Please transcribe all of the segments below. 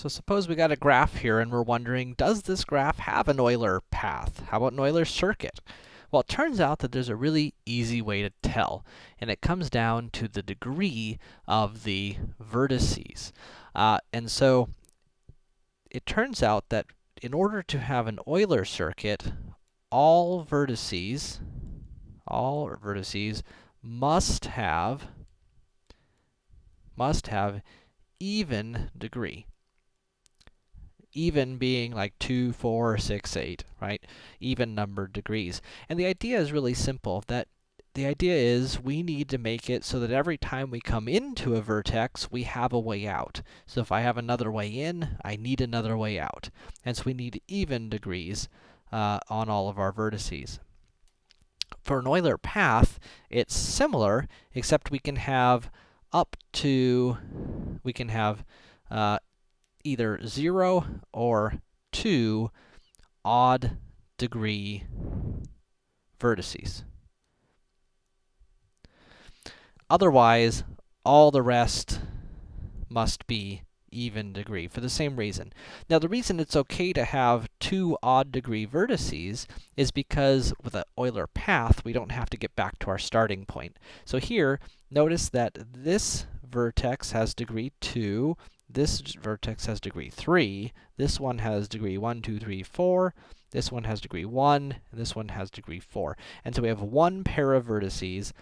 So suppose we got a graph here and we're wondering, does this graph have an Euler path? How about an Euler circuit? Well, it turns out that there's a really easy way to tell, and it comes down to the degree of the vertices. Uh, and so, it turns out that in order to have an Euler circuit, all vertices, all vertices must have, must have even degree even being like 2, 4, 6, 8, right? Even numbered degrees. And the idea is really simple, that the idea is we need to make it so that every time we come into a vertex, we have a way out. So if I have another way in, I need another way out. And so we need even degrees uh, on all of our vertices. For an Euler path, it's similar, except we can have up to, we can have uh, either 0 or 2 odd degree vertices. Otherwise, all the rest must be even degree for the same reason. Now, the reason it's okay to have two odd degree vertices is because with an Euler path, we don't have to get back to our starting point. So here, notice that this vertex has degree 2, this vertex has degree 3, this one has degree 1, 2, 3, 4, this one has degree 1, and this one has degree 4. And so we have one pair of vertices,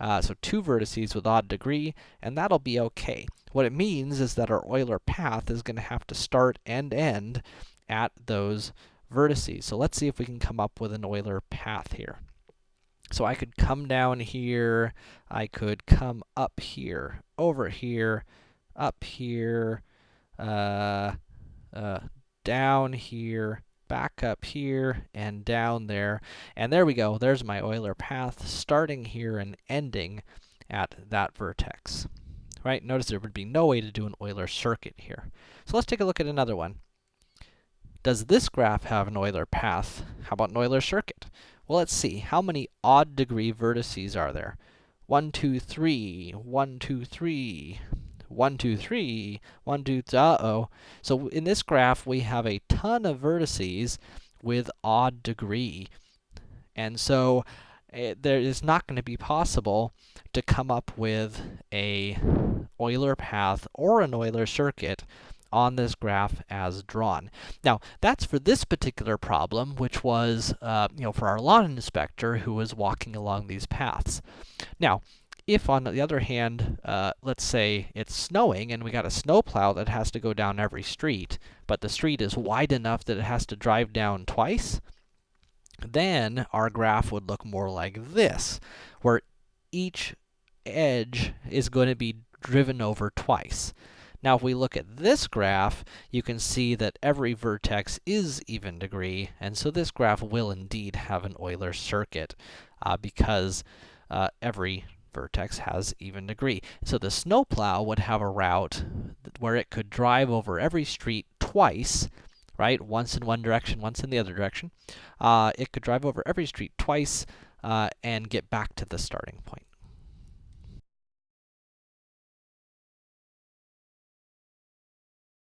uh, so two vertices with odd degree, and that'll be okay. What it means is that our Euler path is to have to start and end at those vertices. So let's see if we can come up with an Euler path here. So I could come down here, I could come up here, over here, up here, uh, uh, down here, back up here, and down there. And there we go. There's my Euler path, starting here and ending at that vertex. Right? Notice there would be no way to do an Euler circuit here. So let's take a look at another one. Does this graph have an Euler path? How about an Euler circuit? Well, let's see. How many odd degree vertices are there? 1, 2, 3, 1, 2, 3, one, two, three, one, two, uh-oh. So in this graph, we have a ton of vertices with odd degree. And so it, eh, there is not going to be possible to come up with a Euler path or an Euler circuit on this graph as drawn. Now, that's for this particular problem, which was, uh, you know, for our lawn inspector who was walking along these paths. Now, if, on the other hand, uh, let's say it's snowing and we got a snowplow that has to go down every street, but the street is wide enough that it has to drive down twice, then our graph would look more like this, where each edge is going to be driven over twice. Now, if we look at this graph, you can see that every vertex is even degree, and so this graph will indeed have an Euler circuit, uh, because uh, every vertex has even degree. So the snowplow would have a route where it could drive over every street twice, right? Once in one direction, once in the other direction. Uh, it could drive over every street twice, uh, and get back to the starting point.